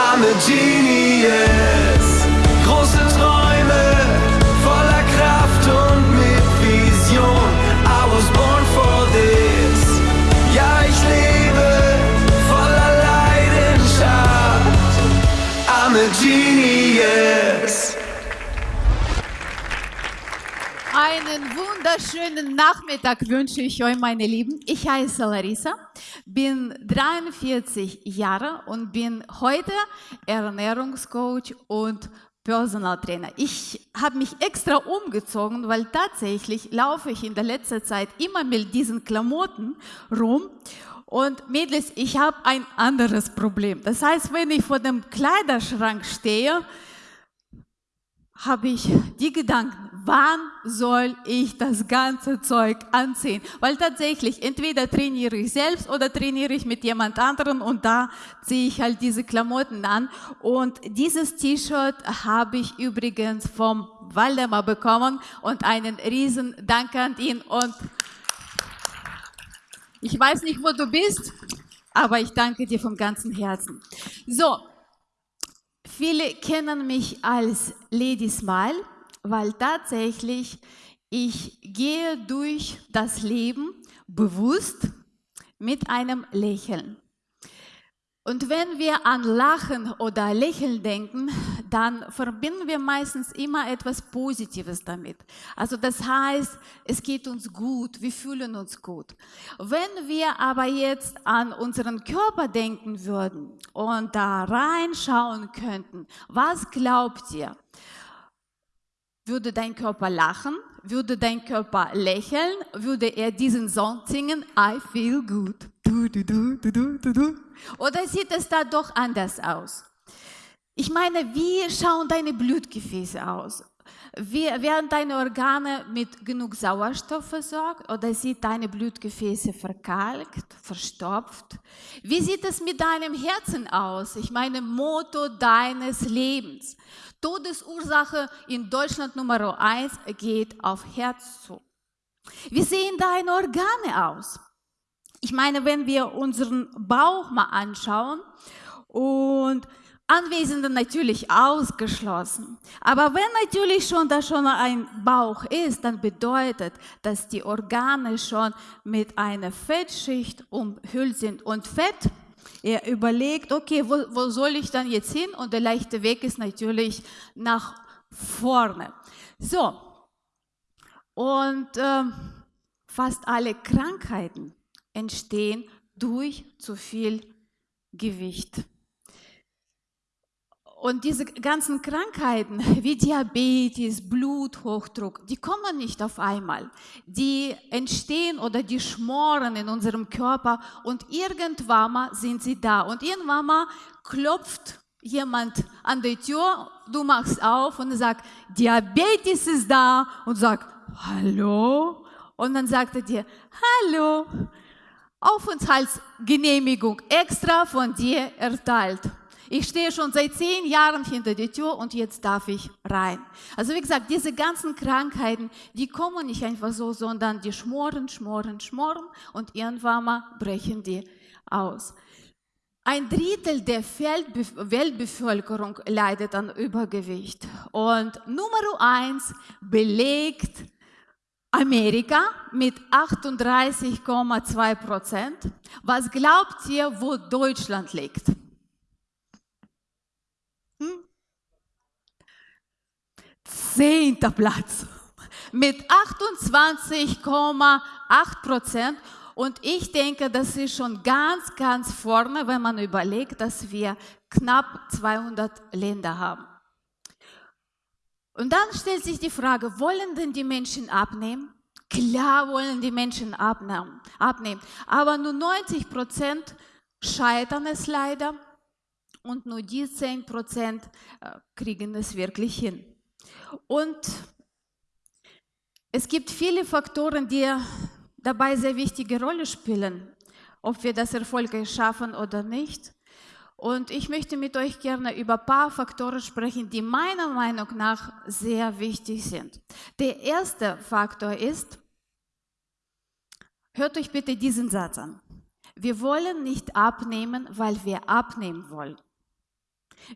I'm a genie. Wunderschönen Nachmittag wünsche ich euch, meine Lieben. Ich heiße Larissa, bin 43 Jahre und bin heute Ernährungscoach und Personal Trainer. Ich habe mich extra umgezogen, weil tatsächlich laufe ich in der letzten Zeit immer mit diesen Klamotten rum. Und Mädels, ich habe ein anderes Problem. Das heißt, wenn ich vor dem Kleiderschrank stehe, habe ich die Gedanken, wann soll ich das ganze Zeug anziehen? Weil tatsächlich, entweder trainiere ich selbst oder trainiere ich mit jemand anderem und da ziehe ich halt diese Klamotten an. Und dieses T-Shirt habe ich übrigens vom Waldemar bekommen und einen riesen Dank an ihn und ich weiß nicht, wo du bist, aber ich danke dir vom ganzen Herzen. So, Viele kennen mich als Lady Smile, weil tatsächlich ich gehe durch das Leben bewusst mit einem Lächeln. Und wenn wir an Lachen oder Lächeln denken, dann verbinden wir meistens immer etwas Positives damit. Also das heißt, es geht uns gut, wir fühlen uns gut. Wenn wir aber jetzt an unseren Körper denken würden und da reinschauen könnten, was glaubt ihr? Würde dein Körper lachen? Würde dein Körper lächeln? Würde er diesen Song singen? I feel good. Du, du, du. Oder sieht es da doch anders aus? Ich meine, wie schauen deine Blutgefäße aus? Wie, werden deine Organe mit genug Sauerstoff versorgt oder sind deine Blutgefäße verkalkt, verstopft? Wie sieht es mit deinem Herzen aus? Ich meine, Motto deines Lebens. Todesursache in Deutschland Nummer eins geht auf Herz zu. Wie sehen deine Organe aus? Ich meine, wenn wir unseren Bauch mal anschauen und Anwesende natürlich ausgeschlossen. Aber wenn natürlich schon da schon ein Bauch ist, dann bedeutet, dass die Organe schon mit einer Fettschicht umhüllt sind. Und Fett, er überlegt, okay, wo, wo soll ich dann jetzt hin? Und der leichte Weg ist natürlich nach vorne. So, und äh, fast alle Krankheiten entstehen durch zu viel Gewicht. Und diese ganzen Krankheiten wie Diabetes, Bluthochdruck, die kommen nicht auf einmal. Die entstehen oder die schmoren in unserem Körper und irgendwann mal sind sie da. Und irgendwann mal klopft jemand an die Tür, du machst auf und sagt, Diabetes ist da und sagt, hallo? Und dann sagt er dir, hallo, Aufenthaltsgenehmigung extra von dir erteilt. Ich stehe schon seit zehn Jahren hinter der Tür und jetzt darf ich rein. Also wie gesagt, diese ganzen Krankheiten, die kommen nicht einfach so, sondern die schmoren, schmoren, schmoren und irgendwann mal brechen die aus. Ein Drittel der Weltbevölkerung leidet an Übergewicht. Und Nummer eins belegt Amerika mit 38,2 Prozent. Was glaubt ihr, wo Deutschland liegt? Zehnter Platz mit 28,8 Prozent. Und ich denke, das ist schon ganz, ganz vorne, wenn man überlegt, dass wir knapp 200 Länder haben. Und dann stellt sich die Frage, wollen denn die Menschen abnehmen? Klar wollen die Menschen abnehmen, aber nur 90 Prozent scheitern es leider und nur die 10 Prozent äh, kriegen es wirklich hin. Und es gibt viele Faktoren, die dabei sehr wichtige Rolle spielen, ob wir das erfolgreich schaffen oder nicht. Und ich möchte mit euch gerne über ein paar Faktoren sprechen, die meiner Meinung nach sehr wichtig sind. Der erste Faktor ist, hört euch bitte diesen Satz an. Wir wollen nicht abnehmen, weil wir abnehmen wollen.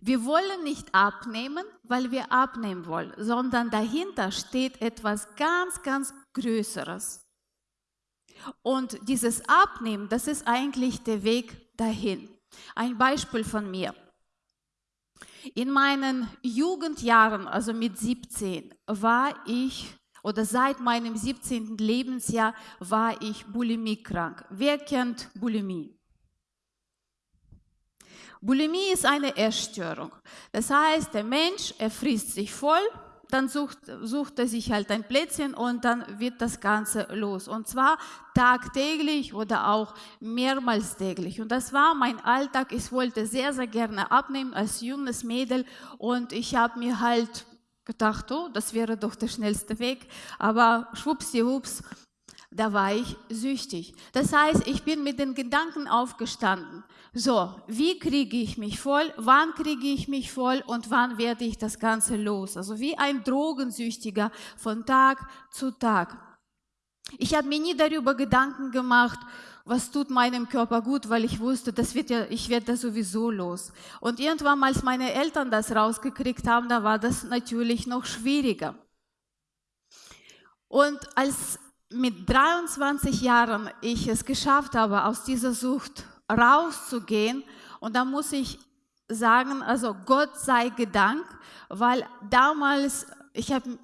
Wir wollen nicht abnehmen, weil wir abnehmen wollen, sondern dahinter steht etwas ganz, ganz Größeres. Und dieses Abnehmen, das ist eigentlich der Weg dahin. Ein Beispiel von mir. In meinen Jugendjahren, also mit 17, war ich oder seit meinem 17. Lebensjahr war ich bulimiekrank. Wer kennt Bulimie? Bulimie ist eine Essstörung. Das heißt, der Mensch, er frisst sich voll, dann sucht, sucht er sich halt ein Plätzchen und dann wird das Ganze los. Und zwar tagtäglich oder auch mehrmals täglich. Und das war mein Alltag. Ich wollte sehr, sehr gerne abnehmen als junges Mädel und ich habe mir halt gedacht, oh, das wäre doch der schnellste Weg. Aber schwuppsdiwupps, da war ich süchtig. Das heißt, ich bin mit den Gedanken aufgestanden. So, wie kriege ich mich voll? Wann kriege ich mich voll? Und wann werde ich das Ganze los? Also wie ein Drogensüchtiger von Tag zu Tag. Ich habe mir nie darüber Gedanken gemacht, was tut meinem Körper gut, weil ich wusste, das wird ja, ich werde da sowieso los. Und irgendwann, als meine Eltern das rausgekriegt haben, da war das natürlich noch schwieriger. Und als mit 23 Jahren ich es geschafft habe, aus dieser Sucht rauszugehen, und da muss ich sagen, also Gott sei Gedank, weil damals, ich habe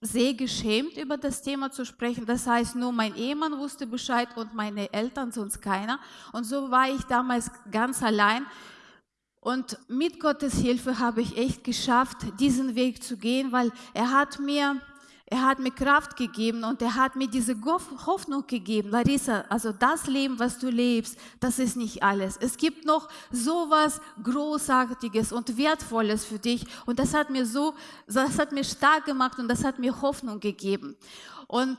sehr geschämt, über das Thema zu sprechen. Das heißt, nur mein Ehemann wusste Bescheid und meine Eltern, sonst keiner. Und so war ich damals ganz allein. Und mit Gottes Hilfe habe ich echt geschafft, diesen Weg zu gehen, weil er hat mir er hat mir Kraft gegeben und er hat mir diese Hoffnung gegeben. Larissa, also das Leben, was du lebst, das ist nicht alles. Es gibt noch so was Großartiges und Wertvolles für dich. Und das hat mir so, das hat mir stark gemacht und das hat mir Hoffnung gegeben. Und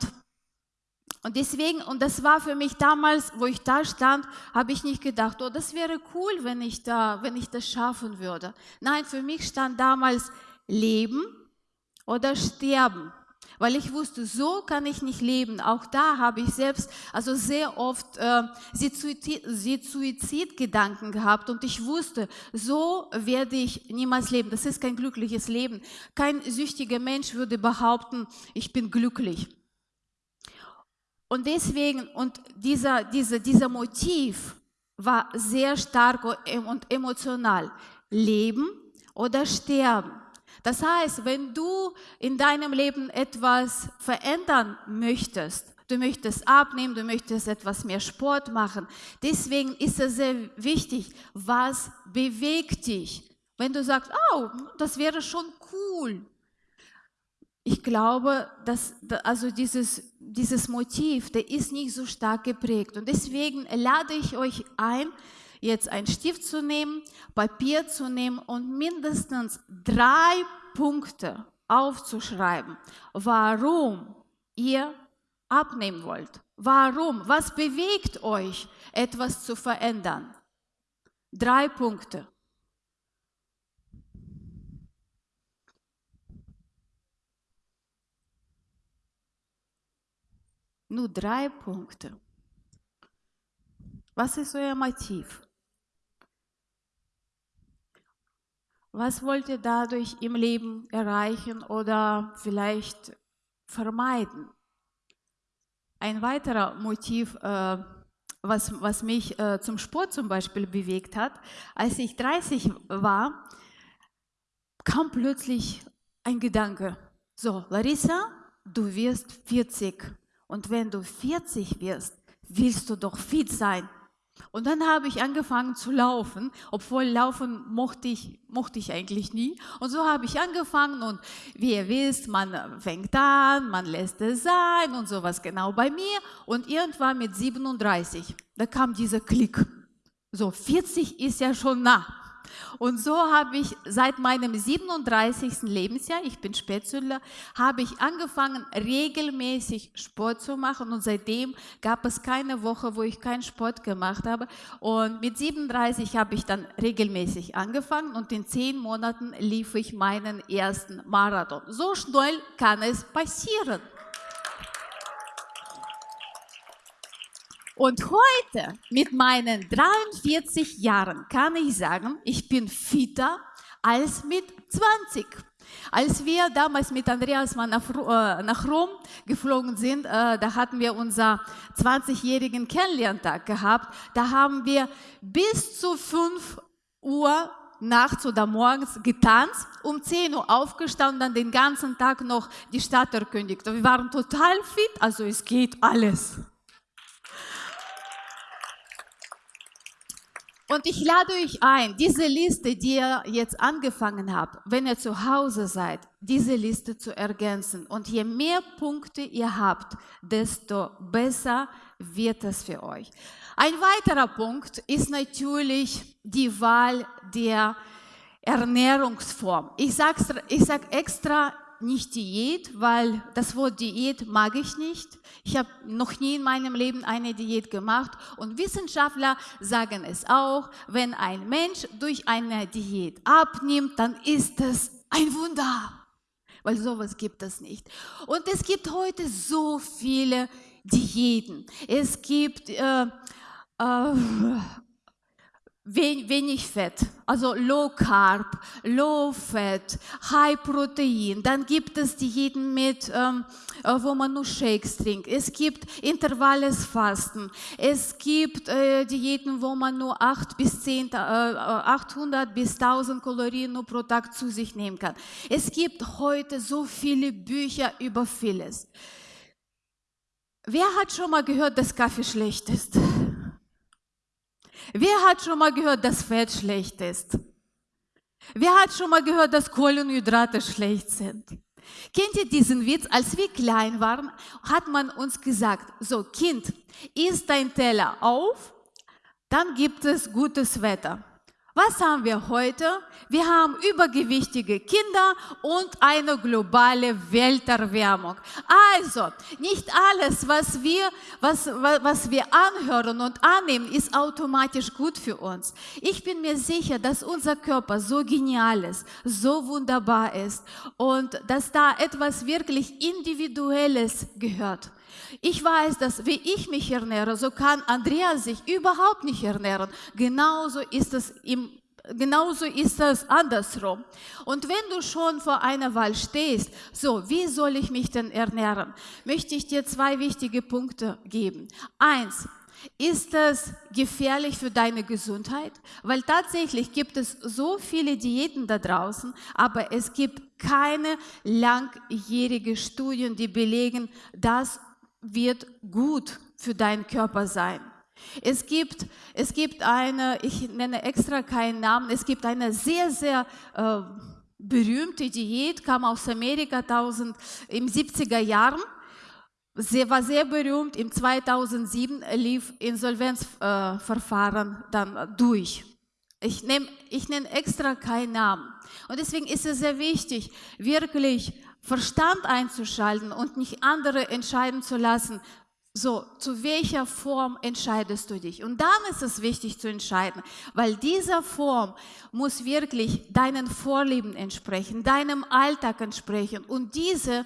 und deswegen, und das war für mich damals, wo ich da stand, habe ich nicht gedacht, oh, das wäre cool, wenn ich da, wenn ich das schaffen würde. Nein, für mich stand damals Leben oder Sterben weil ich wusste, so kann ich nicht leben. Auch da habe ich selbst also sehr oft äh, Suizidgedanken gehabt und ich wusste, so werde ich niemals leben. Das ist kein glückliches Leben. Kein süchtiger Mensch würde behaupten, ich bin glücklich. Und deswegen, und dieser, dieser, dieser Motiv war sehr stark und emotional. Leben oder sterben. Das heißt, wenn du in deinem Leben etwas verändern möchtest, du möchtest abnehmen, du möchtest etwas mehr Sport machen, deswegen ist es sehr wichtig, was bewegt dich. Wenn du sagst, oh, das wäre schon cool. Ich glaube, dass also dieses, dieses Motiv, der ist nicht so stark geprägt. Und deswegen lade ich euch ein, jetzt einen Stift zu nehmen, Papier zu nehmen und mindestens drei Punkte aufzuschreiben, warum ihr abnehmen wollt. Warum? Was bewegt euch, etwas zu verändern? Drei Punkte. Nur drei Punkte. Was ist euer Motiv? Was wollt ihr dadurch im Leben erreichen oder vielleicht vermeiden? Ein weiterer Motiv, äh, was, was mich äh, zum Sport zum Beispiel bewegt hat, als ich 30 war, kam plötzlich ein Gedanke. So, Larissa, du wirst 40. Und wenn du 40 wirst, willst du doch fit sein. Und dann habe ich angefangen zu laufen, obwohl laufen mochte ich, mochte ich eigentlich nie. Und so habe ich angefangen und wie ihr wisst, man fängt an, man lässt es sein und sowas genau bei mir. Und irgendwann mit 37, da kam dieser Klick. So, 40 ist ja schon nah. Und so habe ich seit meinem 37. Lebensjahr, ich bin Spätzünder, habe ich angefangen, regelmäßig Sport zu machen. Und seitdem gab es keine Woche, wo ich keinen Sport gemacht habe. Und mit 37 habe ich dann regelmäßig angefangen und in zehn Monaten lief ich meinen ersten Marathon. So schnell kann es passieren. Und heute mit meinen 43 Jahren kann ich sagen, ich bin fitter als mit 20. Als wir damals mit Andreas mal nach, äh, nach Rom geflogen sind, äh, da hatten wir unser 20-jährigen Kennenlerntag gehabt. Da haben wir bis zu 5 Uhr nachts oder morgens getanzt, um 10 Uhr aufgestanden, dann den ganzen Tag noch die Stadt erkündigt. Wir waren total fit, also es geht alles. Und ich lade euch ein, diese Liste, die ihr jetzt angefangen habt, wenn ihr zu Hause seid, diese Liste zu ergänzen. Und je mehr Punkte ihr habt, desto besser wird es für euch. Ein weiterer Punkt ist natürlich die Wahl der Ernährungsform. Ich sage ich sag extra nicht Diät, weil das Wort Diät mag ich nicht. Ich habe noch nie in meinem Leben eine Diät gemacht und Wissenschaftler sagen es auch, wenn ein Mensch durch eine Diät abnimmt, dann ist es ein Wunder, weil sowas gibt es nicht. Und es gibt heute so viele Diäten. Es gibt äh, äh, wenig Fett, also Low Carb, Low Fat, High Protein. Dann gibt es Diäten mit, ähm, äh, wo man nur Shakes trinkt. Es gibt intervalles Fasten. Es gibt äh, Diäten, wo man nur 8 bis 10, äh, 800 bis 1000 Kalorien nur pro Tag zu sich nehmen kann. Es gibt heute so viele Bücher über vieles. Wer hat schon mal gehört, dass Kaffee schlecht ist? Wer hat schon mal gehört, dass Fett schlecht ist? Wer hat schon mal gehört, dass Kohlenhydrate schlecht sind? Kennt ihr diesen Witz? Als wir klein waren, hat man uns gesagt, so Kind, isst dein Teller auf, dann gibt es gutes Wetter. Was haben wir heute? Wir haben übergewichtige Kinder und eine globale Welterwärmung. Also, nicht alles, was wir, was, was wir anhören und annehmen, ist automatisch gut für uns. Ich bin mir sicher, dass unser Körper so genial ist, so wunderbar ist und dass da etwas wirklich Individuelles gehört. Ich weiß, dass wie ich mich ernähre, so kann Andrea sich überhaupt nicht ernähren. Genauso ist es im Genauso ist es andersrum. Und wenn du schon vor einer Wahl stehst, so, wie soll ich mich denn ernähren, möchte ich dir zwei wichtige Punkte geben. Eins, ist es gefährlich für deine Gesundheit? Weil tatsächlich gibt es so viele Diäten da draußen, aber es gibt keine langjährige Studien, die belegen, das wird gut für deinen Körper sein. Es gibt, es gibt eine, ich nenne extra keinen Namen, es gibt eine sehr, sehr äh, berühmte Diät, kam aus Amerika 1000, im 70er Jahren. Sie war sehr berühmt. Im 2007 lief Insolvenzverfahren äh, dann durch. Ich nehme ich nenn extra keinen Namen. Und deswegen ist es sehr wichtig, wirklich Verstand einzuschalten und nicht andere entscheiden zu lassen, so, zu welcher Form entscheidest du dich? Und dann ist es wichtig zu entscheiden, weil diese Form muss wirklich deinen Vorlieben entsprechen, deinem Alltag entsprechen. Und diese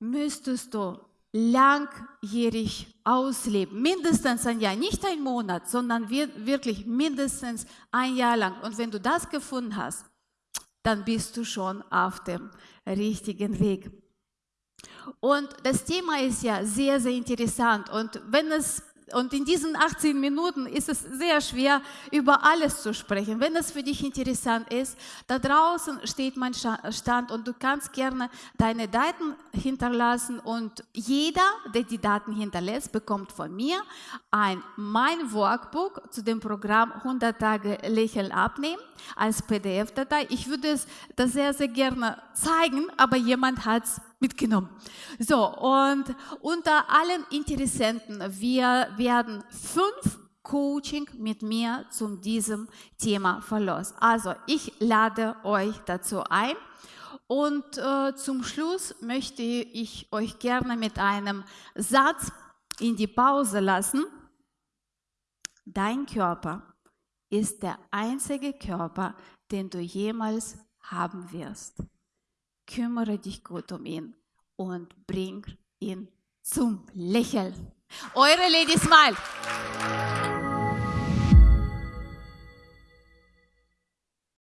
müsstest du langjährig ausleben. Mindestens ein Jahr, nicht ein Monat, sondern wirklich mindestens ein Jahr lang. Und wenn du das gefunden hast, dann bist du schon auf dem richtigen Weg. Und das Thema ist ja sehr, sehr interessant. Und wenn es und in diesen 18 Minuten ist es sehr schwer, über alles zu sprechen. Wenn es für dich interessant ist, da draußen steht mein Stand und du kannst gerne deine Daten hinterlassen und jeder, der die Daten hinterlässt, bekommt von mir ein mein Workbook zu dem Programm 100 Tage Lächeln abnehmen als PDF-Datei. Ich würde es das sehr, sehr gerne zeigen, aber jemand hat es mitgenommen. So, und unter allen Interessenten, wir werden fünf Coaching mit mir zu diesem Thema verlost. Also, ich lade euch dazu ein. Und äh, zum Schluss möchte ich euch gerne mit einem Satz in die Pause lassen. Dein Körper ist der einzige Körper, den du jemals haben wirst kümmere dich gut um ihn und bring ihn zum Lächeln. Eure Lady Smile.